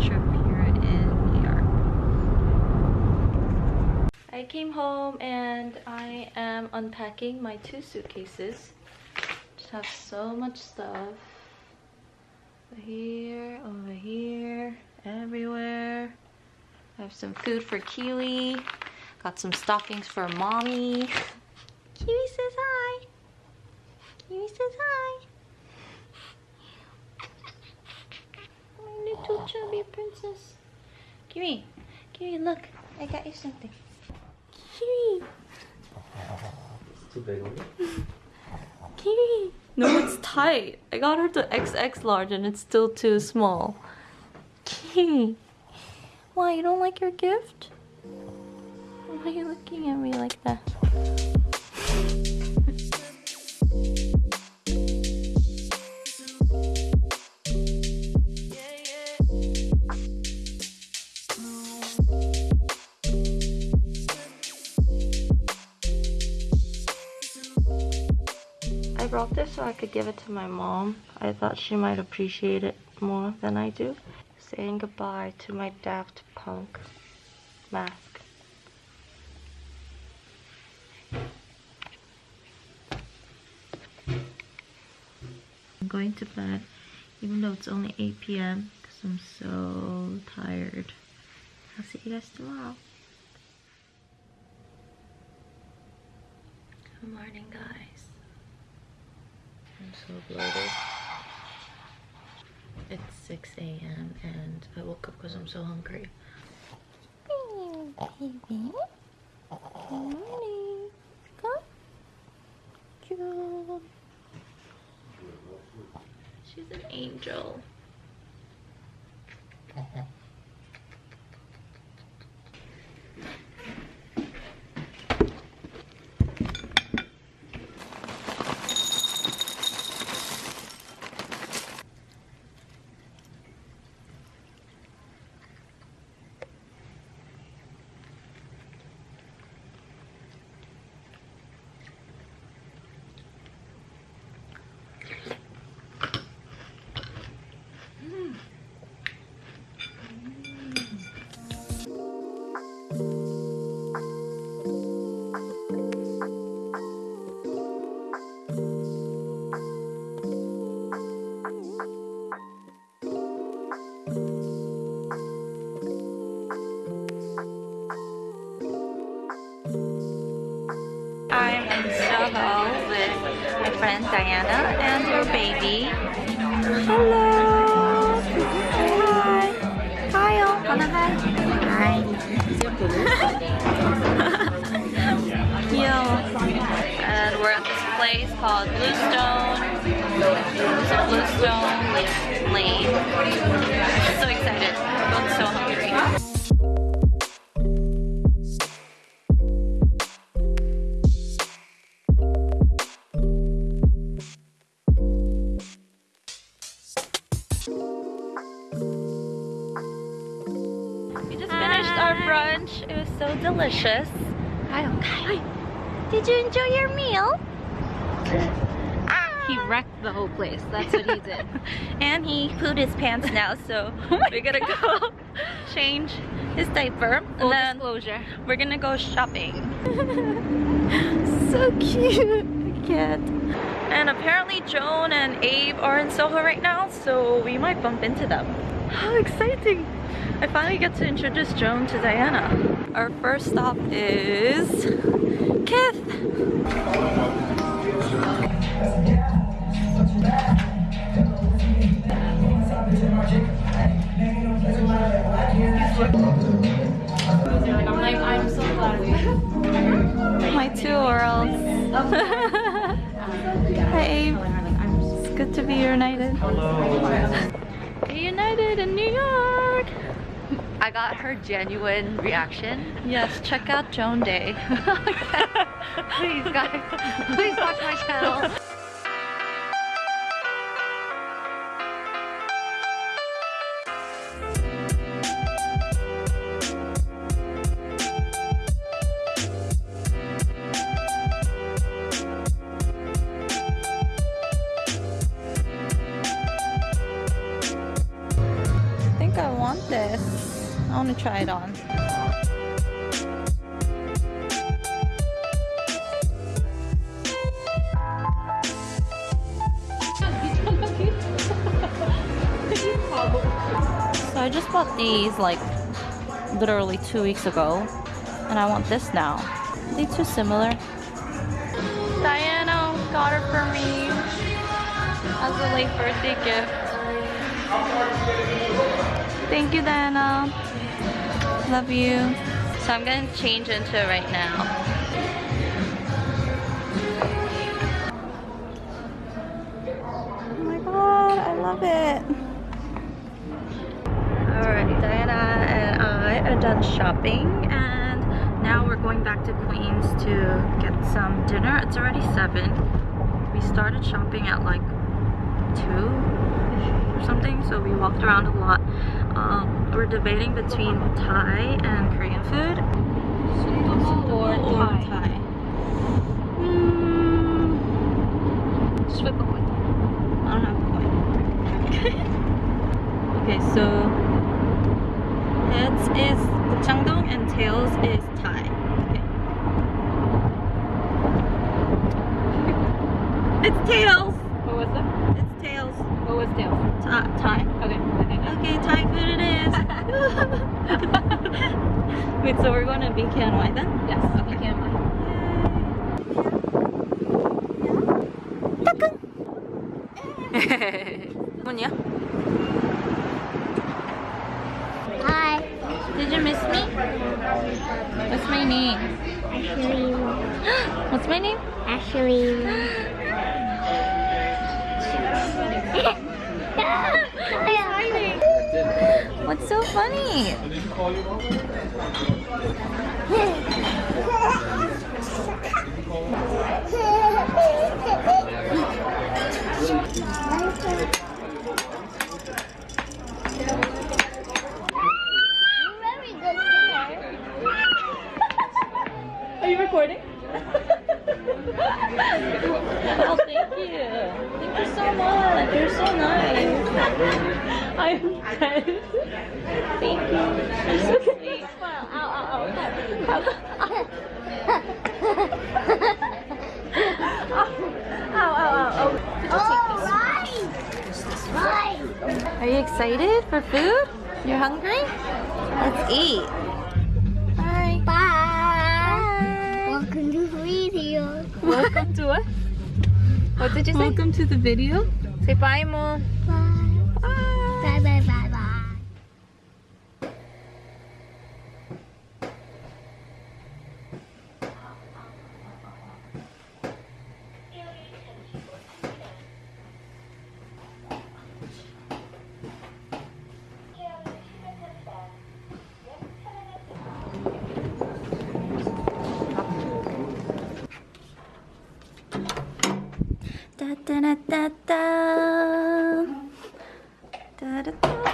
trip here in New York. I came home and I am unpacking my two suitcases. Just have so much stuff. Over here, over here, everywhere. I have some food for Kiwi. Got some stockings for mommy. Kiwi says hi. Kiwi says hi. My little chubby princess. Kiwi, Kiwi, look. I got you something. Kiwi, It's too big on you. Kiwi. No, it's tight. I got her to XX large and it's still too small. Kiwi. Why, you don't like your gift? Why are you looking at me like that? So I could give it to my mom. I thought she might appreciate it more than I do. Saying goodbye to my Daft Punk mask. I'm going to bed even though it's only 8 p.m. because I'm so tired. I'll see you guys tomorrow. Good morning, guys. I'm so bloated. It's 6 a.m. and I woke up because I'm so hungry. Baby. Good morning. Come. Cute. She's an angel. Friend Diana and her baby. Hello! Hi! Kyle! Oh, wanna hi? Hi! Yo! And we're at this place called Bluestone. So Bluestone Lane. I'm so excited. I'm so hungry. We just finished our ah. brunch. It was so delicious. Kyle, Kyle, did you enjoy your meal? He wrecked the whole place. That's what he did. and he pooed his pants now, so oh we're gonna go change his diaper. Full and then disclosure. we're gonna go shopping. so cute. I can't. And apparently Joan and Abe are in Soho right now, so we might bump into them. How exciting! I finally get to introduce Joan to Diana. Our first stop is Kith. I'm like, I'm so glad. My two worlds. Hi Abe. It's good to be reunited. Reunited in New York. I got her genuine reaction. Yes, check out Joan Day. Please, guys, please watch my channel. Try it on. So I just bought these like literally two weeks ago and I want this now. Are they too similar? Diana got it for me as a late birthday gift. Thank you, Diana. Love you. So I'm gonna change into it right now. Oh my god, I love it. Alright, Diana and I are done shopping and now we're going back to Queens to get some dinner. It's already 7. We started shopping at like 2 or something, so we walked around a lot. Um, we're debating between Thai and Korean food. Or Thai. Hmm. A coin. I don't have a coin. okay, so heads is Gangdong and tails is Thai. Okay. It's tails. What was that? It's tails. What was tails? Thai. Thai. Okay. Okay, Thai food it is. Wait, so we're going to BKNY then? Yes. Okay, can 뭐냐? Hi. Did you miss me? What's my name? Ashley. What's my name? Ashley. What's so funny? Very good singer. Are you recording? oh, thank you. Thank you so much. You're so nice. I'm dead. Thank you. You're so sweet. Well, ow, ow, Ow, ow, ow, ow. Alright. Right. ow. Are you excited for food? You're hungry? Let's eat. Bye. Bye. Welcome to the video. Welcome to what? What did you say? Welcome to the video. Say bye, Mo. Bye. Bye, bye, bye, bye. Da da da da da. Da da da.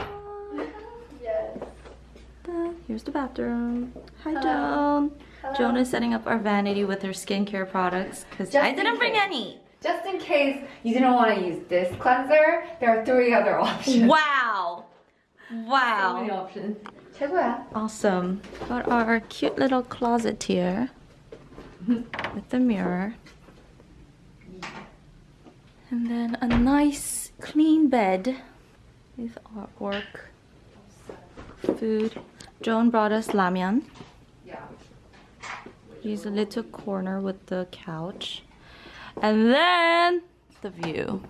Da. Here's the bathroom. Hi, Joan. Joan is setting up our vanity with her skincare products because Just I in didn't bring case. any. Just in case you didn't want to use this cleanser, there are three other options. Wow. So many Wow. options. 최고야. Awesome. Got our cute little closet here with the mirror. And then a nice clean bed with artwork, food. Joan brought us ramyun. Yeah. Here's a little corner with the couch. And then the view.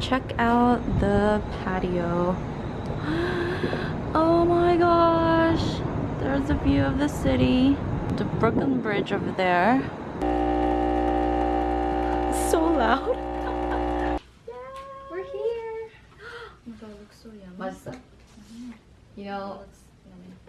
Check out the patio. Oh my gosh. There's a view of the city. The Brooklyn Bridge over there It's so loud. We're here. Oh my god, it looks so yummy. 맛있어? You know,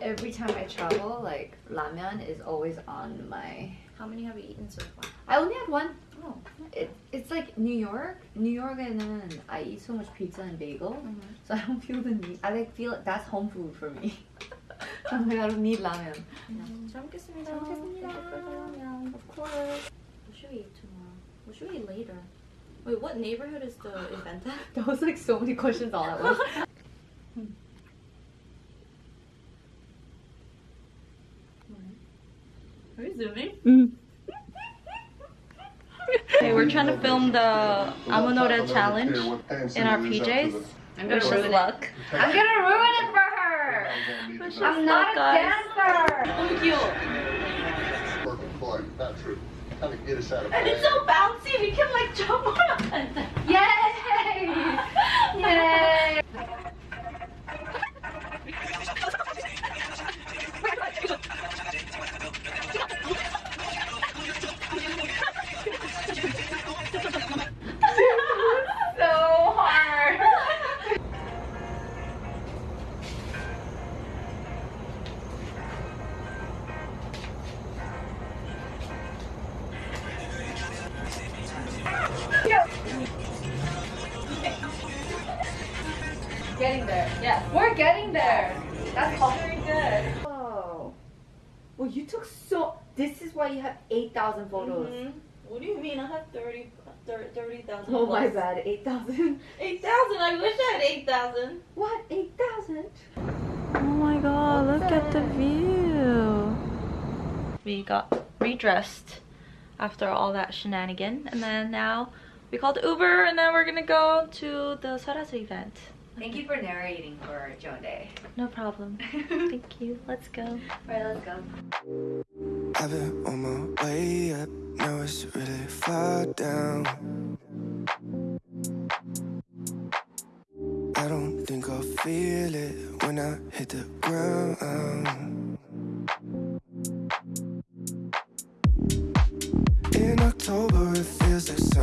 every time I travel, like ramen is always on my. How many have you eaten so far? I only had one. Oh. It, it's like New York. New York에는 I eat so much pizza and bagel, so I don't feel the need. I like feel like that's home food for me. I'm like I don't need ramen. 잘 먹겠습니다. 잘 먹겠습니다. Thank you for the ramen. Of course. What should we eat tomorrow? What should we eat later? Wait, what neighborhood is the event at? That was like so many questions all at once. Are we zooming? Mm-hmm. Okay, we're trying to film the Amonore challenge in our PJs. I'm Wish gonna us ruin it. luck. I'm gonna ruin it for her. I'm luck, not a guys. dancer. Thank you. Working for you, not true. Kind of get us out of And it's so bouncy, we can like jump on it. Yay! Yay! 30 30,000 Oh my plus. bad, 8,000. 8,000. I wish I had 8,000. What? 8,000? Oh my god, look at the view. We got redressed after all that shenanigan and then now we called Uber and then we're gonna go to the Sulwhasoo event. Thank you for narrating for Joan Day. No problem. Thank you. Let's go. Alright, let's go. I've been on my way up, now it's really far down. I don't think I'll feel it when I hit the ground. In October, it feels like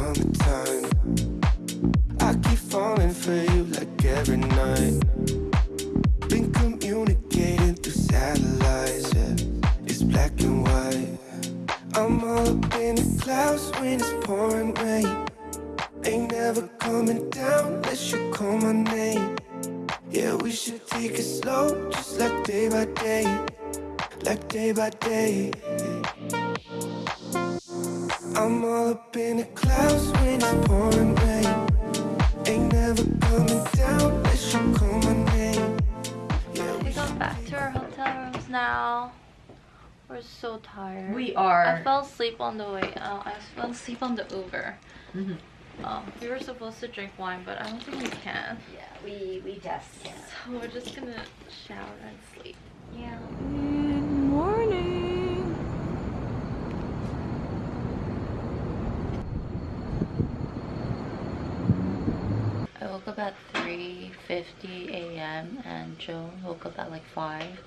I fell asleep on the way out. I fell asleep on the Uber. Mhm. Um, we were supposed to drink wine, but I don't think we can. Yeah, we we just can't. So we're just gonna shower and sleep. Yeah. Good morning. I woke up at 3.50 a.m. and Joan woke up at like 5.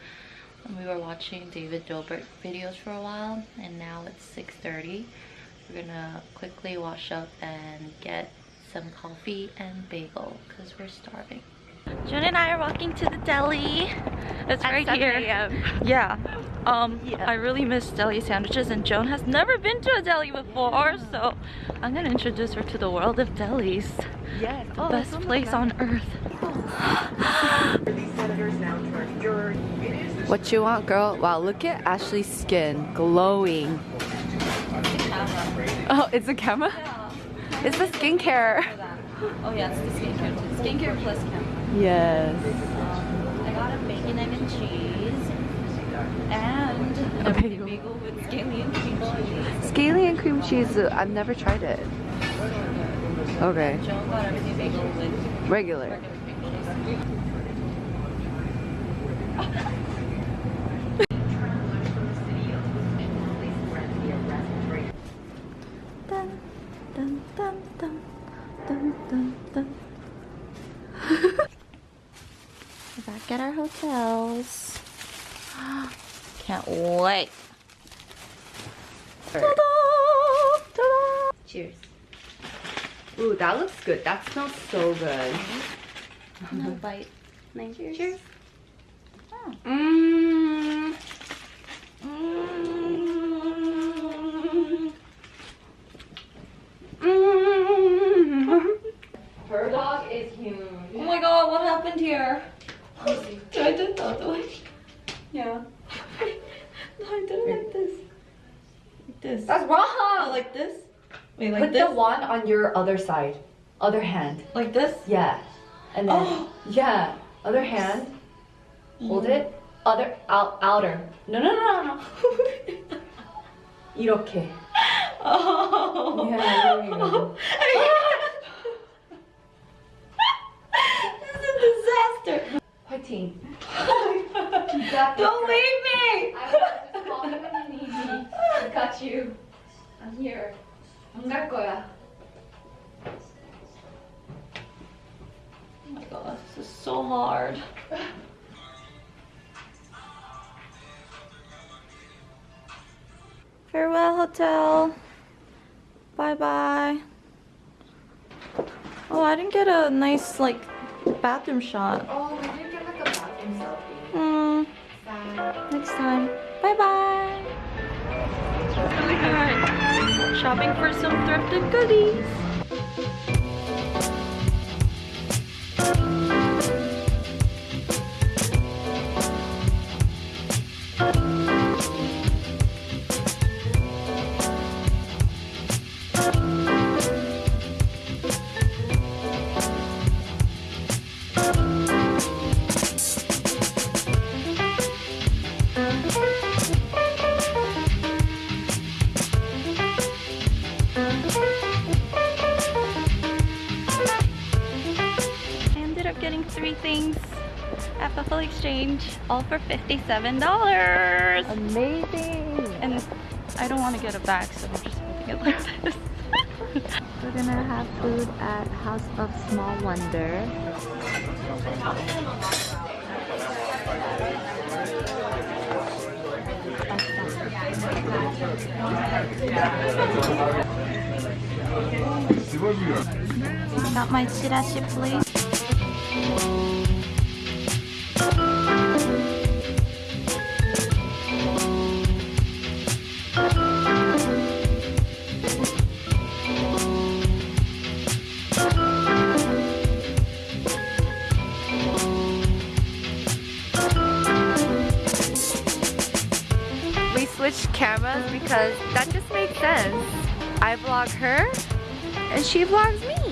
We were watching David Dobrik videos for a while and now it's 6.30. We're gonna quickly wash up and get some coffee and bagel because we're starving. Joan and I are walking to the deli. It's right here. Yeah. Um, I really miss deli sandwiches and Joan has never been to a deli before, so I'm gonna introduce her to the world of delis. Yes. The best place on earth. What you want, girl? Wow, look at Ashley's skin glowing. Oh, it's a camera? It's the skincare. Oh yeah, it's the skincare too. Skincare plus camera. Yes. I got a bacon, egg, and cheese. And a bagel. bagel with scallion and cream cheese. Scaly and cream cheese, uh, I've never tried it. Okay. Joan got everything bagel with Regular. regular at our hotels. Can't wait. Ta-da! Ta-da! Cheers. Ooh, that looks good. That smells so good. No bite. Cheers. Cheers. Mmm. Mmm. Her dog is huge. Oh my god, what happened here? I did that, do I? Yeah. no, I did it like this. Like this. That's wrong. Oh, like this? Wait, like Put this? the wand on your other side, other hand. Like this? Yeah, and then Oh. yeah, other hand. Hold it. Other out outer. No no no no. no. 이렇게. Oh. Yeah, there you go. 15. Don't leave me! I will just call you when you need me. I got you. I'm here. 안 갈 거야. Oh my god, this is so hard. Farewell, hotel. Bye-bye. Oh, I didn't get a nice, like, bathroom shot. Oh, next time. Bye bye. Shopping for some thrifted goodies. All for $57. Amazing. And I don't want to get a bag, so I'm just holding it like this. We're gonna have food at House of Small Wonder. Got my chirashi plate. She vlogs me.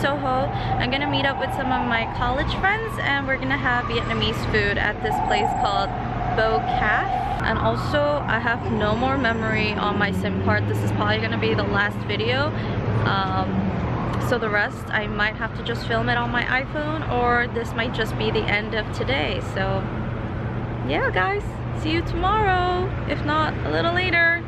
Soho. I'm gonna meet up with some of my college friends and we're gonna have Vietnamese food at this place called Bo Caf. And also, I have no more memory on my SIM card. This is probably gonna be the last video. Um, so the rest, I might have to just film it on my iPhone or this might just be the end of today. So yeah, guys, see you tomorrow. If not, a little later.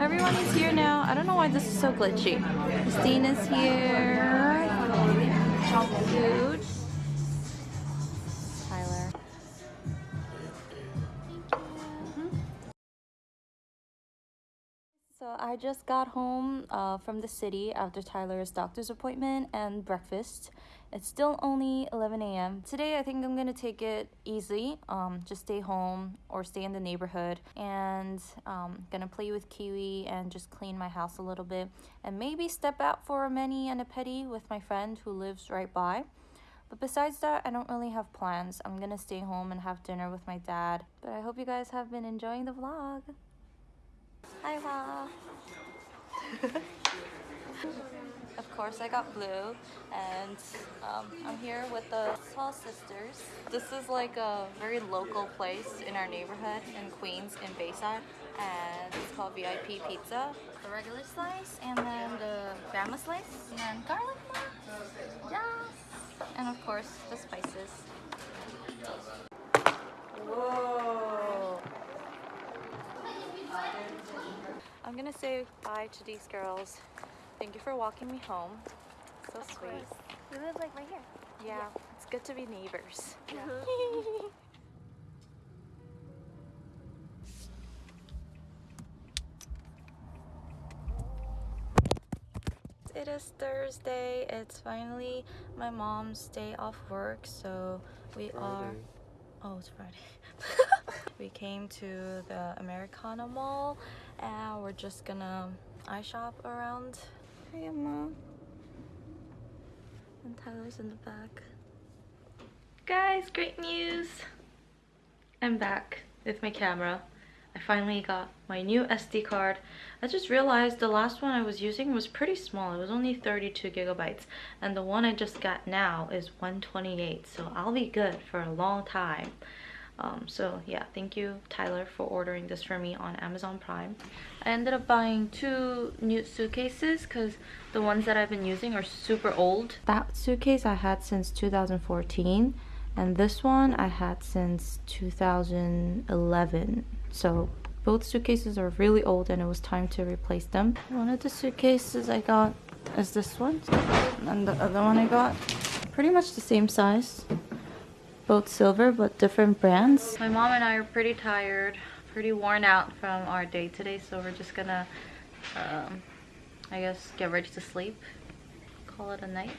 Everyone is here now. I don't know why this is so glitchy. Christine is here. Dude. So I just got home uh, from the city after Tyler's doctor's appointment and breakfast. It's still only 11 a.m. Today I think I'm gonna take it easy, um, just stay home or stay in the neighborhood and um, gonna play with Kiwi and just clean my house a little bit and maybe step out for a mini and a pedi with my friend who lives right by. But besides that, I don't really have plans. I'm gonna stay home and have dinner with my dad. But I hope you guys have been enjoying the vlog. Hi, Ma. of course, I got blue, and um, I'm here with the Tall Sisters. This is like a very local place in our neighborhood in Queens, in Bayside, and it's called VIP Pizza. The regular slice, and then the grandma slice, and then garlic Ma. Yes! And of course, the spices. Whoa. I'm gonna say bye to these girls. Thank you for walking me home. So sweet. We live like right here. Yeah, it's good to be neighbors. Yeah. it is Thursday. It's finally my mom's day off work, so we are. Oh, it's Friday. we came to the Americana Mall and we're just gonna eye shop around. Hey, mom. And Tyler's in the back. Guys, great news! I'm back with my camera. I finally got my new SD card. I just realized the last one I was using was pretty small. It was only 32 gigabytes. And the one I just got now is 128. So I'll be good for a long time. Um, so yeah, thank you Tyler for ordering this for me on Amazon Prime. I ended up buying two new suitcases because the ones that I've been using are super old. That suitcase I had since 2014 and this one I had since 2011. So both suitcases are really old and it was time to replace them. One of the suitcases I got is this one and the other one I got pretty much the same size both silver but different brands. My mom and I are pretty tired, pretty worn out from our day today, so we're just gonna, um, I guess, get ready to sleep. Call it a night.